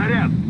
снаряд!